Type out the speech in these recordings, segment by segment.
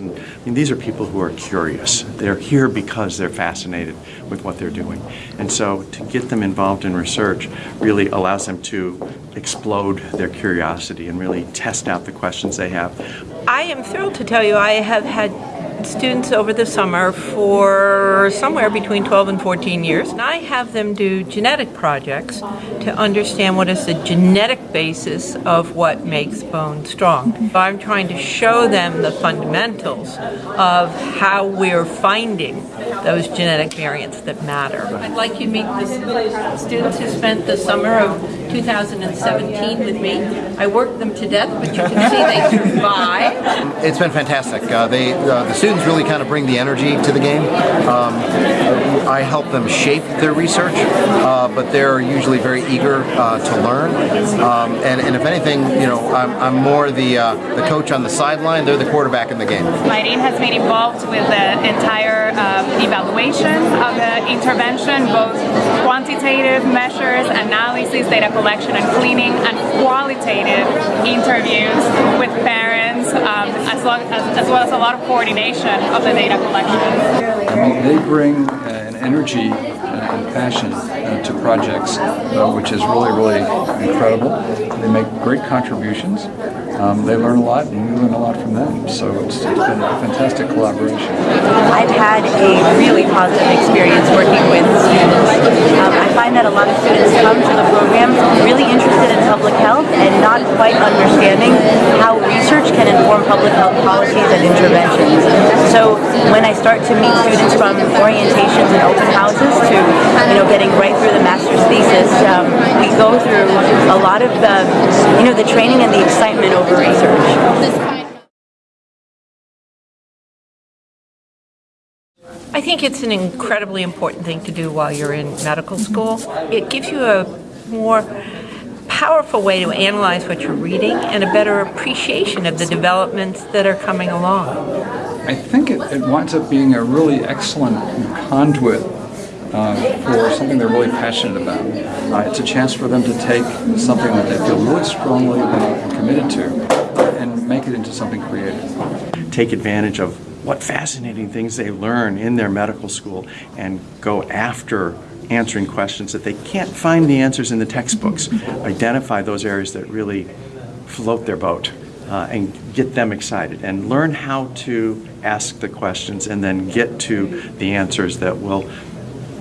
And, I mean, these are people who are curious. They're here because they're fascinated with what they're doing. And so to get them involved in research really allows them to explode their curiosity and really test out the questions they have. I am thrilled to tell you I have had students over the summer for somewhere between 12 and 14 years. And I have them do genetic projects to understand what is the genetic basis of what makes bone strong. I'm trying to show them the fundamentals of how we're finding those genetic variants that matter. I'd like you to meet the students who spent the summer of 2017 with me. I worked them to death, but you can see they survived. It's been fantastic. Uh, they, uh, the students really kind of bring the energy to the game. Um, I help them shape their research, uh, but they're usually very eager uh, to learn. Um, and, and, if anything, you know, I'm, I'm more the uh, the coach on the sideline. They're the quarterback in the game. Irene has been involved with the entire um, evaluation of the intervention, both quantitative measures, analysis, data collection and cleaning, and qualitative interviews with parents, um, as, long, as, as, well as a lot of coordination of the data collection. I mean, they bring uh, an energy uh, and passion uh, to projects, uh, which is really, really incredible. They make great contributions. Um, they learn a lot and we learn a lot from them. So it's, it's been a fantastic collaboration. I've had a really positive experience working with students. Um, I find that a lot of students come to the program really interested in public health and not quite understanding how research can inform public policies and interventions. So when I start to meet students from orientations and open houses to you know getting right through the master's thesis, um, we go through a lot of the you know the training and the excitement over research. I think it's an incredibly important thing to do while you're in medical school. It gives you a more powerful way to analyze what you're reading and a better appreciation of the developments that are coming along. I think it, it winds up being a really excellent conduit uh, for something they're really passionate about. Uh, it's a chance for them to take something that they feel really strongly about and committed to and make it into something creative. Take advantage of what fascinating things they learn in their medical school and go after answering questions that they can't find the answers in the textbooks. Identify those areas that really float their boat uh, and get them excited and learn how to ask the questions and then get to the answers that will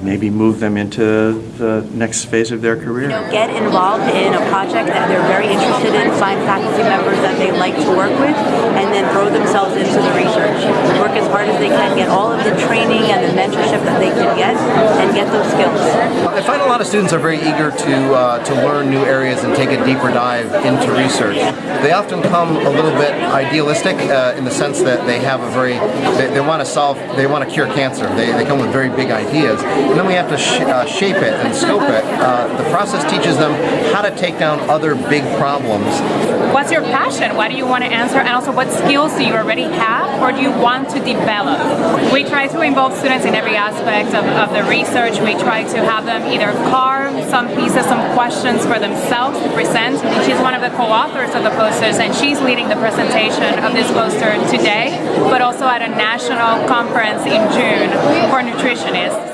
maybe move them into the next phase of their career. You know, get involved in a project that they're very interested in, find faculty members that they like to work with, and then throw themselves into the research. Work as hard as they can, get all of the training and the mentorship that they can get, and get those skills. I find a lot of students are very eager to uh, to learn new areas and take a deeper dive into research. They often come a little bit idealistic uh, in the sense that they have a very, they, they want to solve, they want to cure cancer. They, they come with very big ideas and then we have to sh uh, shape it and scope it. Uh, the process teaches them how to take down other big problems. What's your passion? What do you want to answer? And also what skills do you already have or do you want to develop? We try to involve students in every aspect of, of the research. We try to have them either carve some pieces, some questions for themselves to present. She's one of the co-authors of the posters and she's leading the presentation of this poster today, but also at a national conference in June for nutritionists.